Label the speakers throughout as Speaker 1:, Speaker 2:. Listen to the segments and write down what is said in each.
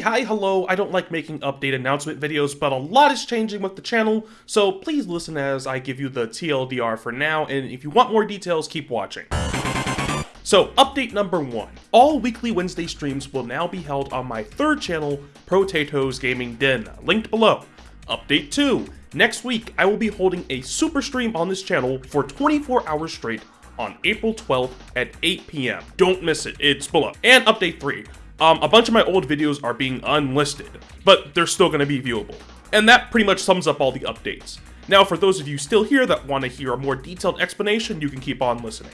Speaker 1: Hi, hello, I don't like making update announcement videos, but a lot is changing with the channel, so please listen as I give you the TLDR for now, and if you want more details, keep watching. So, update number one. All weekly Wednesday streams will now be held on my third channel, Protatoes Gaming Den, linked below. Update two. Next week, I will be holding a super stream on this channel for 24 hours straight on April 12th at 8 p.m. Don't miss it, it's below. And update 3. Um, a bunch of my old videos are being unlisted, but they're still going to be viewable. And that pretty much sums up all the updates. Now, for those of you still here that want to hear a more detailed explanation, you can keep on listening.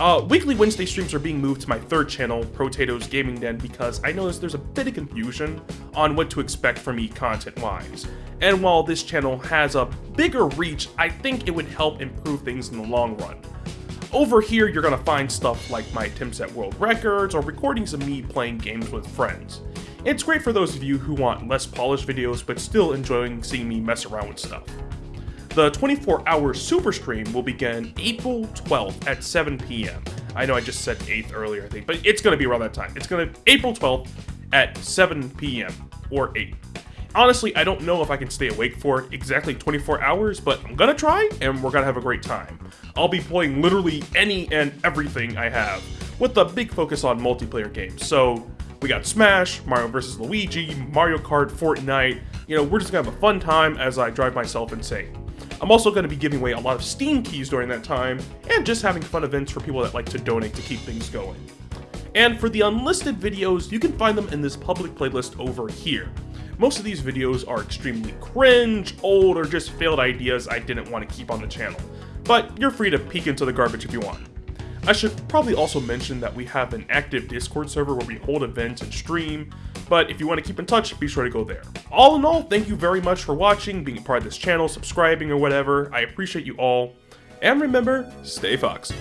Speaker 1: Uh, weekly Wednesday streams are being moved to my third channel, Protatoes Gaming Den, because I noticed there's a bit of confusion on what to expect from me content-wise. And while this channel has a bigger reach, I think it would help improve things in the long run. Over here, you're gonna find stuff like my attempts at world records or recordings of me playing games with friends. It's great for those of you who want less polished videos but still enjoying seeing me mess around with stuff. The 24-hour super stream will begin April 12th at 7 p.m. I know I just said 8th earlier, I think, but it's gonna be around that time. It's gonna April 12th at 7 p.m. or 8. Honestly, I don't know if I can stay awake for exactly 24 hours, but I'm gonna try, and we're gonna have a great time. I'll be playing literally any and everything I have, with a big focus on multiplayer games. So, we got Smash, Mario vs. Luigi, Mario Kart, Fortnite, you know, we're just gonna have a fun time as I drive myself insane. I'm also to be giving away a lot of Steam keys during that time, and just having fun events for people that like to donate to keep things going. And for the unlisted videos, you can find them in this public playlist over here. Most of these videos are extremely cringe, old, or just failed ideas I didn't want to keep on the channel, but you're free to peek into the garbage if you want. I should probably also mention that we have an active Discord server where we hold events and stream, but if you want to keep in touch, be sure to go there. All in all, thank you very much for watching, being a part of this channel, subscribing or whatever, I appreciate you all, and remember, stay foxy.